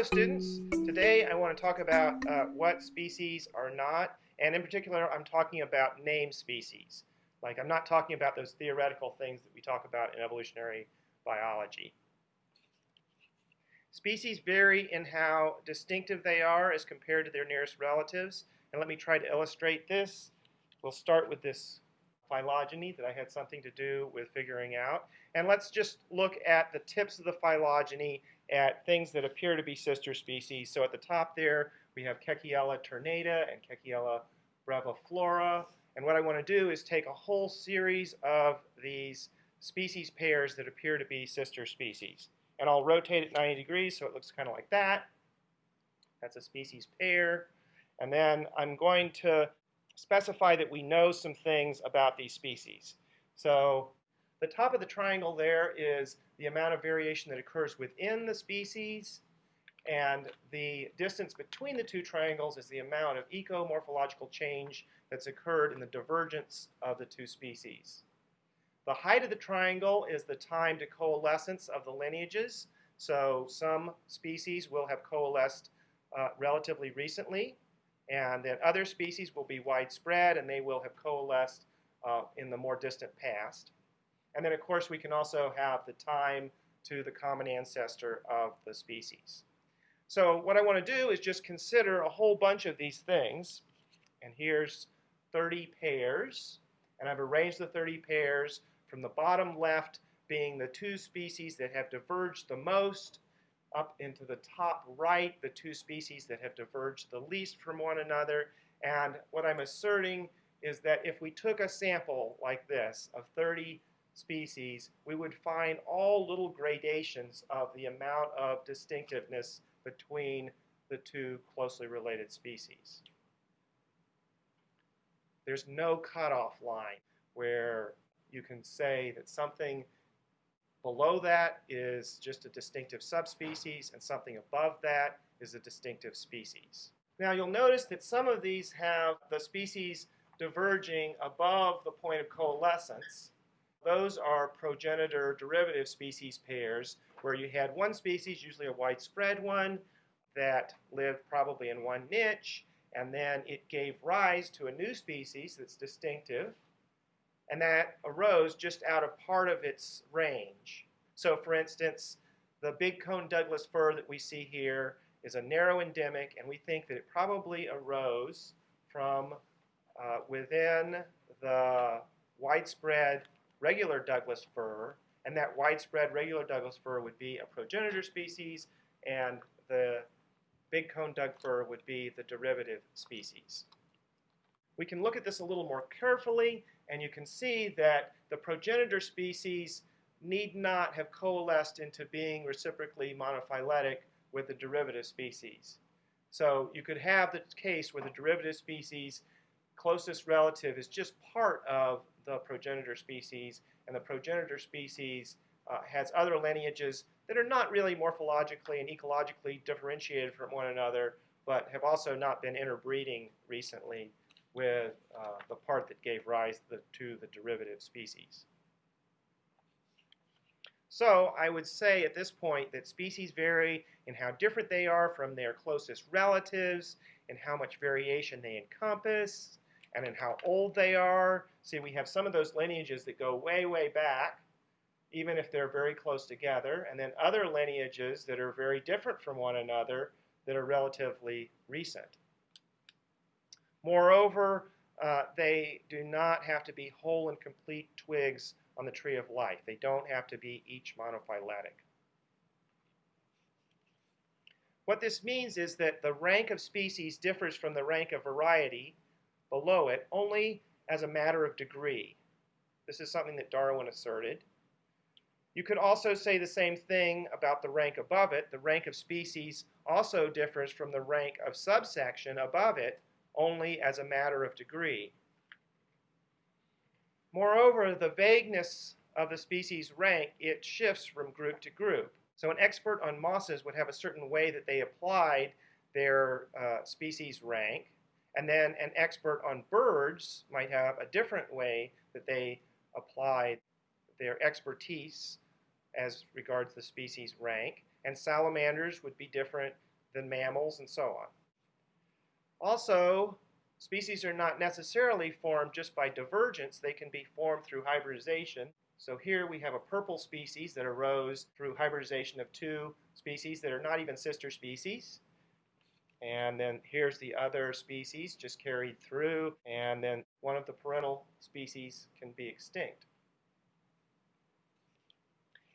Hello students, today I want to talk about uh, what species are not, and in particular I'm talking about named species. Like I'm not talking about those theoretical things that we talk about in evolutionary biology. Species vary in how distinctive they are as compared to their nearest relatives, and let me try to illustrate this. We'll start with this phylogeny that I had something to do with figuring out. And let's just look at the tips of the phylogeny at things that appear to be sister species. So at the top there, we have Keckiella ternata and Keckiella breviflora. And what I want to do is take a whole series of these species pairs that appear to be sister species. And I'll rotate it 90 degrees so it looks kind of like that. That's a species pair. And then I'm going to specify that we know some things about these species. So the top of the triangle there is the amount of variation that occurs within the species, and the distance between the two triangles is the amount of ecomorphological change that's occurred in the divergence of the two species. The height of the triangle is the time to coalescence of the lineages. So some species will have coalesced uh, relatively recently, and then other species will be widespread and they will have coalesced uh, in the more distant past. And then, of course, we can also have the time to the common ancestor of the species. So what I want to do is just consider a whole bunch of these things. And here's 30 pairs. And I've arranged the 30 pairs from the bottom left being the two species that have diverged the most up into the top right, the two species that have diverged the least from one another. And what I'm asserting is that if we took a sample like this of 30 species, we would find all little gradations of the amount of distinctiveness between the two closely related species. There's no cutoff line where you can say that something below that is just a distinctive subspecies, and something above that is a distinctive species. Now you'll notice that some of these have the species diverging above the point of coalescence. Those are progenitor derivative species pairs where you had one species, usually a widespread one, that lived probably in one niche, and then it gave rise to a new species that's distinctive, and that arose just out of part of its range. So for instance, the big cone Douglas fir that we see here is a narrow endemic, and we think that it probably arose from uh, within the widespread regular Douglas fir, and that widespread regular Douglas fir would be a progenitor species, and the big cone Doug fir would be the derivative species. We can look at this a little more carefully and you can see that the progenitor species need not have coalesced into being reciprocally monophyletic with the derivative species. So you could have the case where the derivative species closest relative is just part of the progenitor species, and the progenitor species uh, has other lineages that are not really morphologically and ecologically differentiated from one another, but have also not been interbreeding recently with uh, the part that gave rise the, to the derivative species. So I would say at this point that species vary in how different they are from their closest relatives, and how much variation they encompass, and in how old they are. See, we have some of those lineages that go way, way back, even if they're very close together, and then other lineages that are very different from one another that are relatively recent. Moreover, uh, they do not have to be whole and complete twigs on the tree of life. They don't have to be each monophyletic. What this means is that the rank of species differs from the rank of variety below it only as a matter of degree. This is something that Darwin asserted. You could also say the same thing about the rank above it. The rank of species also differs from the rank of subsection above it only as a matter of degree. Moreover, the vagueness of the species rank, it shifts from group to group. So an expert on mosses would have a certain way that they applied their uh, species rank, and then an expert on birds might have a different way that they apply their expertise as regards the species rank. and salamanders would be different than mammals, and so on. Also, species are not necessarily formed just by divergence, they can be formed through hybridization. So here we have a purple species that arose through hybridization of two species that are not even sister species. And then here's the other species just carried through, and then one of the parental species can be extinct.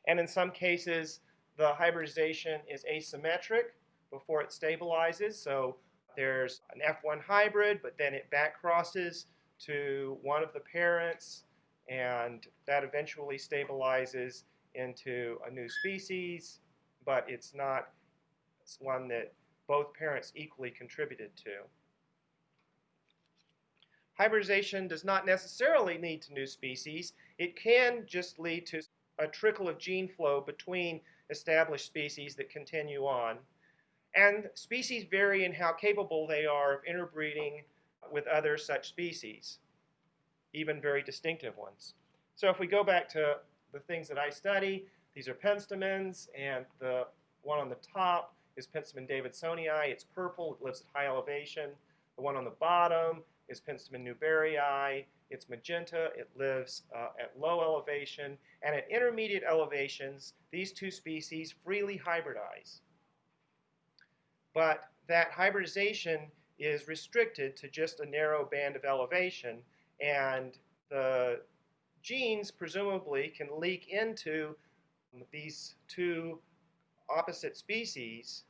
And in some cases, the hybridization is asymmetric before it stabilizes. So there's an F1 hybrid, but then it back crosses to one of the parents, and that eventually stabilizes into a new species, but it's not it's one that both parents equally contributed to. Hybridization does not necessarily lead to new species. It can just lead to a trickle of gene flow between established species that continue on. And species vary in how capable they are of interbreeding with other such species, even very distinctive ones. So if we go back to the things that I study, these are penstemons, and the one on the top is Penstemon davidsonii. It's purple, it lives at high elevation. The one on the bottom is Penstemon newberryi. It's magenta, it lives uh, at low elevation, and at intermediate elevations, these two species freely hybridize. But that hybridization is restricted to just a narrow band of elevation, and the genes presumably can leak into these two opposite species,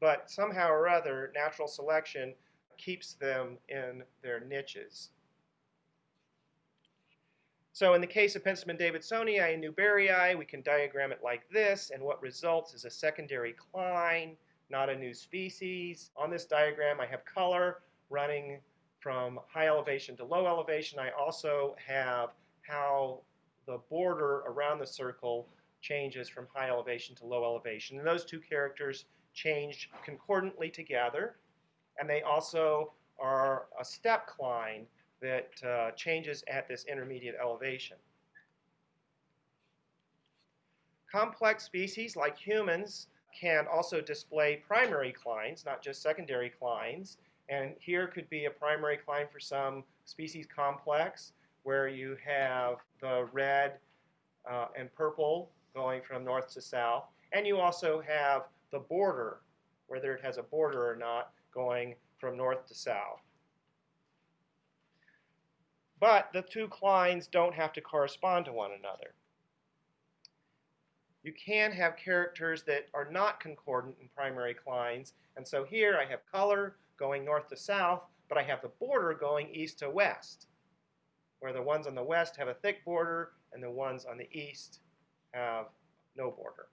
but somehow or other, natural selection keeps them in their niches. So in the case of Penstemon davidsonii and newberryi, we can diagram it like this, and what results is a secondary cline, not a new species. On this diagram, I have color running from high elevation to low elevation. I also have how the border around the circle changes from high elevation to low elevation. And those two characters change concordantly together, and they also are a step cline that uh, changes at this intermediate elevation. Complex species like humans can also display primary clines, not just secondary clines. And here could be a primary cline for some species complex where you have the red uh, and purple going from north to south. And you also have the border, whether it has a border or not, going from north to south. But the two clines don't have to correspond to one another. You can have characters that are not concordant in primary clines, and so here I have color going north to south, but I have the border going east to west, where the ones on the west have a thick border and the ones on the east have no border.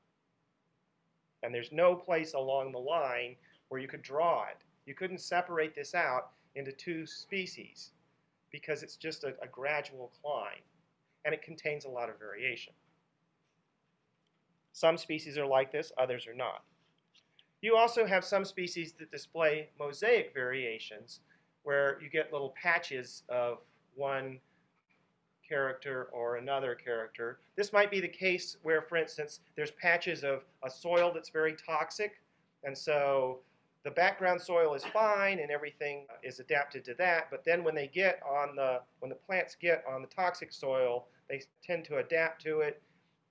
And there's no place along the line where you could draw it. You couldn't separate this out into two species because it's just a, a gradual cline and it contains a lot of variation. Some species are like this, others are not. You also have some species that display mosaic variations where you get little patches of one character or another character. This might be the case where, for instance, there's patches of a soil that's very toxic, and so the background soil is fine and everything is adapted to that, but then when they get on the, when the plants get on the toxic soil, they tend to adapt to it,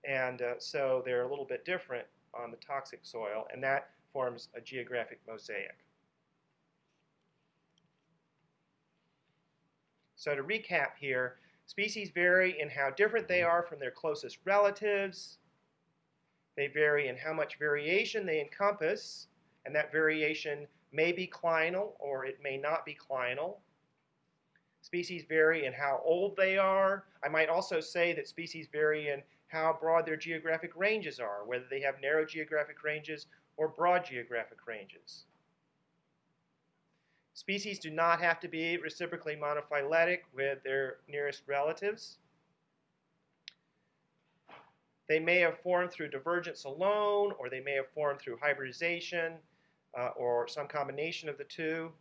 and uh, so they're a little bit different on the toxic soil, and that forms a geographic mosaic. So to recap here, species vary in how different they are from their closest relatives. They vary in how much variation they encompass and that variation may be clinal or it may not be clinal. Species vary in how old they are. I might also say that species vary in how broad their geographic ranges are, whether they have narrow geographic ranges or broad geographic ranges. Species do not have to be reciprocally monophyletic with their nearest relatives. They may have formed through divergence alone, or they may have formed through hybridization uh, or some combination of the two.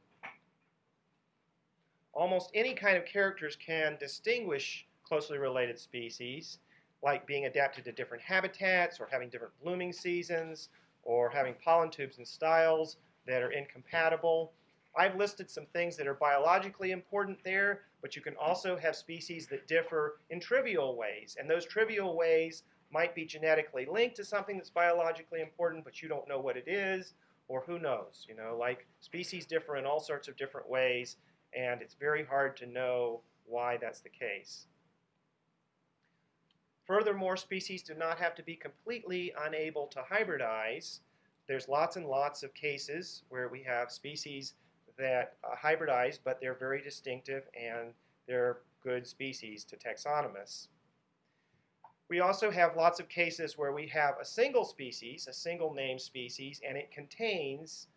Almost any kind of characters can distinguish closely related species, like being adapted to different habitats or having different blooming seasons or having pollen tubes and styles that are incompatible. I've listed some things that are biologically important there, but you can also have species that differ in trivial ways. And those trivial ways might be genetically linked to something that's biologically important, but you don't know what it is, or who knows. You know, like species differ in all sorts of different ways, and it's very hard to know why that's the case. Furthermore, species do not have to be completely unable to hybridize. There's lots and lots of cases where we have species that uh, hybridize, but they're very distinctive and they're good species to taxonomists. We also have lots of cases where we have a single species, a single name species, and it contains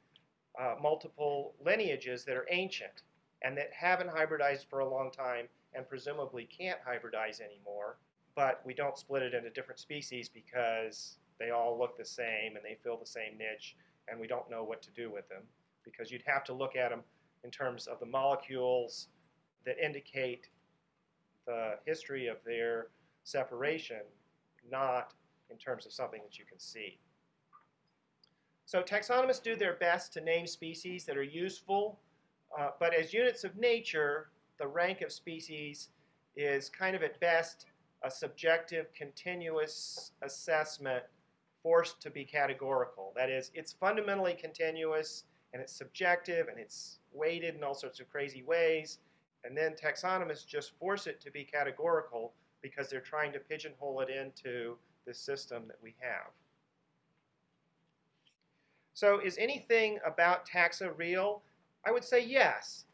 uh, multiple lineages that are ancient and that haven't hybridized for a long time and presumably can't hybridize anymore, but we don't split it into different species because they all look the same and they fill the same niche and we don't know what to do with them because you'd have to look at them in terms of the molecules that indicate the history of their separation, not in terms of something that you can see. So taxonomists do their best to name species that are useful, uh, but as units of nature, the rank of species is kind of at best a subjective, continuous assessment forced to be categorical. That is, it's fundamentally continuous and it's subjective and it's weighted in all sorts of crazy ways. And then taxonomists just force it to be categorical because they're trying to pigeonhole it into the system that we have. So is anything about taxa real? I would say yes.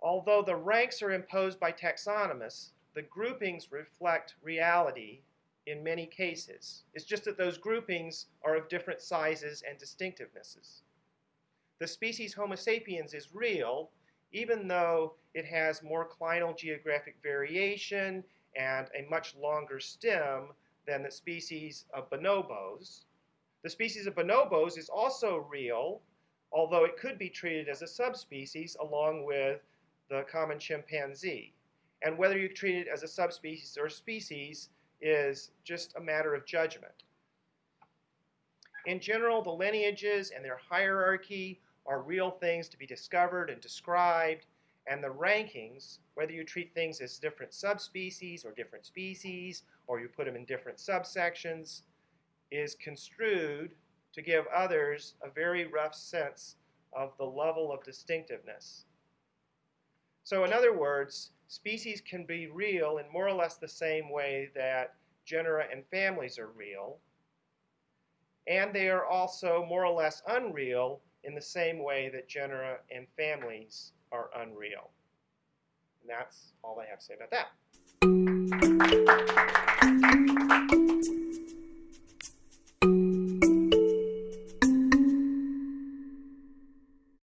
Although the ranks are imposed by taxonomists, the groupings reflect reality in many cases. It's just that those groupings are of different sizes and distinctivenesses the species Homo sapiens is real, even though it has more clinal geographic variation and a much longer stem than the species of bonobos. The species of bonobos is also real, although it could be treated as a subspecies along with the common chimpanzee. And whether you treat it as a subspecies or species is just a matter of judgment. In general, the lineages and their hierarchy are real things to be discovered and described, and the rankings, whether you treat things as different subspecies or different species, or you put them in different subsections, is construed to give others a very rough sense of the level of distinctiveness. So in other words, species can be real in more or less the same way that genera and families are real, and they are also more or less unreal in the same way that genera and families are unreal. And that's all I have to say about that.